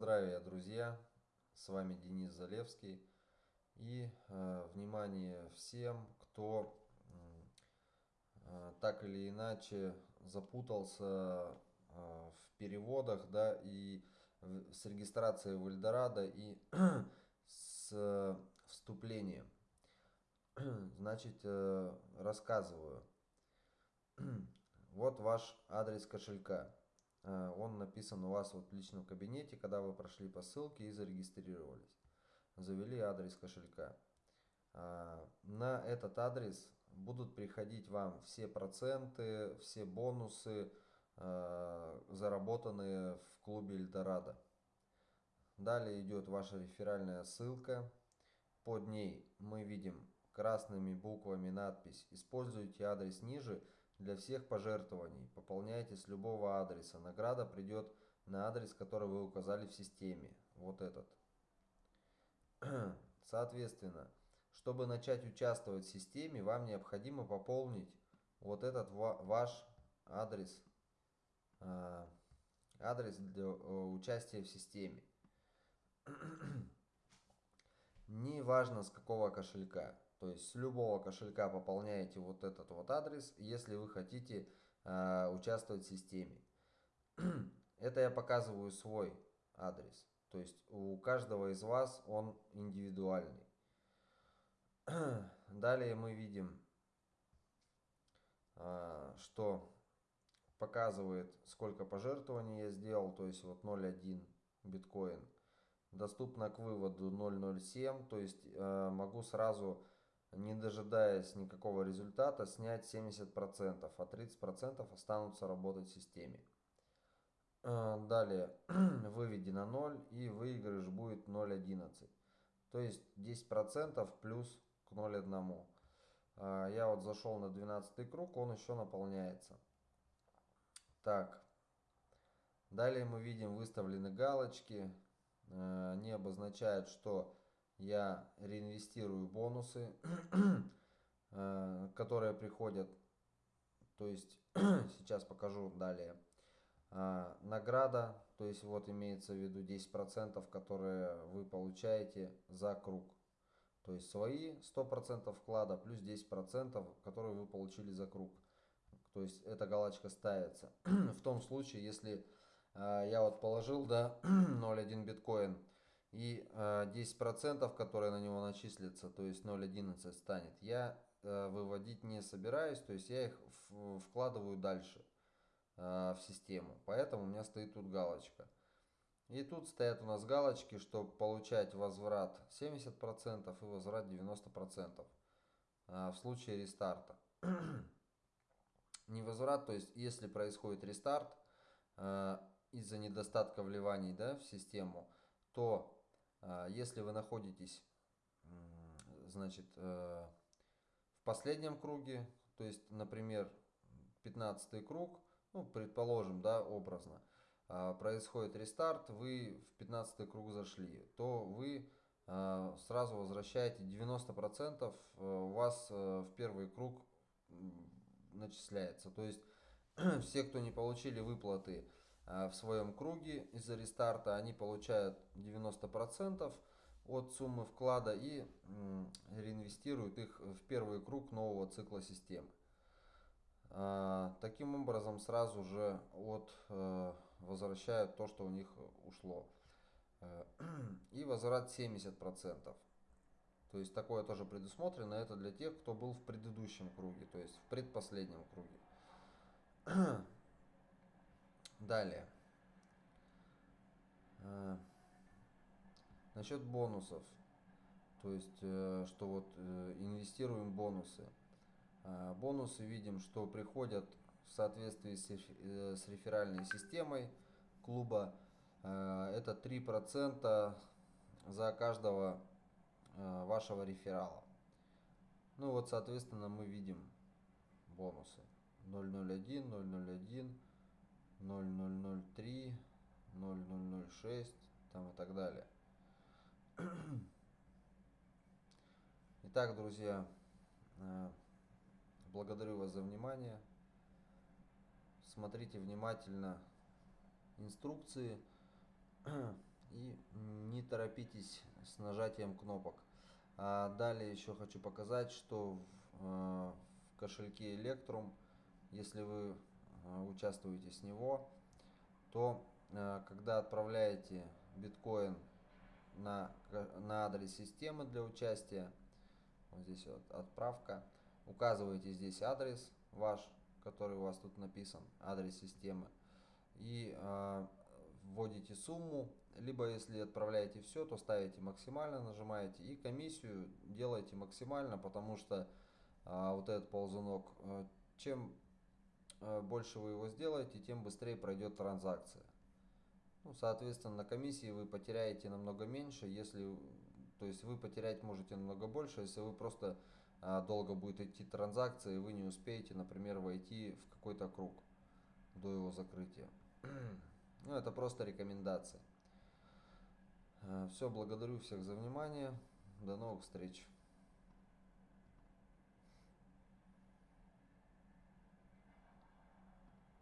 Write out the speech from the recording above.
Здравия, друзья! С вами Денис Залевский. И э, внимание всем, кто э, так или иначе запутался э, в переводах, да, и в, с регистрацией в Эльдорадо и с вступлением. Значит, э, рассказываю. Вот ваш адрес кошелька. Э, он написан у вас вот в личном кабинете, когда вы прошли по ссылке и зарегистрировались. Завели адрес кошелька. Э, на этот адрес будут приходить вам все проценты, все бонусы, э, заработанные в клубе Эльдорадо. Далее идет ваша реферальная ссылка. Под ней мы видим красными буквами надпись «Используйте адрес ниже для всех пожертвований. Пополняйте с любого адреса. Награда придет на адрес, который вы указали в системе. Вот этот. Соответственно, чтобы начать участвовать в системе, вам необходимо пополнить вот этот ваш адрес, а, адрес для э, участия в системе. Не важно с какого кошелька. То есть с любого кошелька пополняете вот этот вот адрес, если вы хотите э, участвовать в системе. Это я показываю свой адрес. То есть у каждого из вас он индивидуальный. Далее мы видим, э, что показывает, сколько пожертвований я сделал. То есть вот 0.1 биткоин. Доступно к выводу 0.07. То есть э, могу сразу не дожидаясь никакого результата, снять 70%, а 30% останутся работать в системе. А, далее, выведи на 0 и выигрыш будет 0.11. То есть 10% плюс к 0.1. А, я вот зашел на 12 круг, он еще наполняется. Так, далее мы видим выставлены галочки. А, они обозначают, что я реинвестирую бонусы, э, которые приходят. То есть сейчас покажу далее. А, награда, то есть вот имеется в виду 10%, которые вы получаете за круг. То есть свои 100% вклада плюс 10%, которые вы получили за круг. То есть эта галочка ставится. В том случае, если э, я вот положил да, 0,1 биткоин и э, 10%, которые на него начислятся, то есть 0.11 станет, я э, выводить не собираюсь, то есть я их вкладываю дальше э, в систему. Поэтому у меня стоит тут галочка. И тут стоят у нас галочки, чтобы получать возврат 70% и возврат 90% э, в случае рестарта. не возврат, то есть если происходит рестарт из-за недостатка вливаний да, в систему, то а, если вы находитесь значит, э, в последнем круге, то есть, например, 15 круг, ну, предположим, да, образно, а, происходит рестарт, вы в 15 круг зашли, то вы а, сразу возвращаете 90% э, у вас э, в первый круг начисляется. То есть все, кто не получили выплаты в своем круге из-за рестарта, они получают 90% от суммы вклада и реинвестируют их в первый круг нового цикла системы. Э, таким образом сразу же от э, возвращают то, что у них ушло. И возврат 70%. То есть такое тоже предусмотрено. Это для тех, кто был в предыдущем круге, то есть в предпоследнем круге. Далее. А, насчет бонусов. То есть, э, что вот э, инвестируем бонусы. Бонусы видим, что приходят в соответствии с э, реферальной системой клуба. Это 3% за каждого вашего реферала. Ну вот, соответственно, мы видим бонусы 001, 001, 0003, 0006 там и так далее. Итак, друзья, э, благодарю вас за внимание. Смотрите внимательно инструкции торопитесь с нажатием кнопок. А далее еще хочу показать, что в, э, кошельке Electrum, если вы участвуете с него, то э, когда отправляете биткоин на, на адрес системы для участия, вот здесь вот отправка, указываете здесь адрес ваш, который у вас тут написан, адрес системы, и э, вводите сумму, либо если отправляете все, то ставите максимально, нажимаете и комиссию делаете максимально, потому что э, вот этот ползунок, э, чем э, больше вы его сделаете, тем быстрее пройдет транзакция. Ну, соответственно, на комиссии вы потеряете намного меньше, если, то есть вы потерять можете намного больше, если вы просто а, долго будет идти транзакция, и вы не успеете, например, войти в какой-то круг до его закрытия. Ну, это просто рекомендация. Все, благодарю всех за внимание. До новых встреч.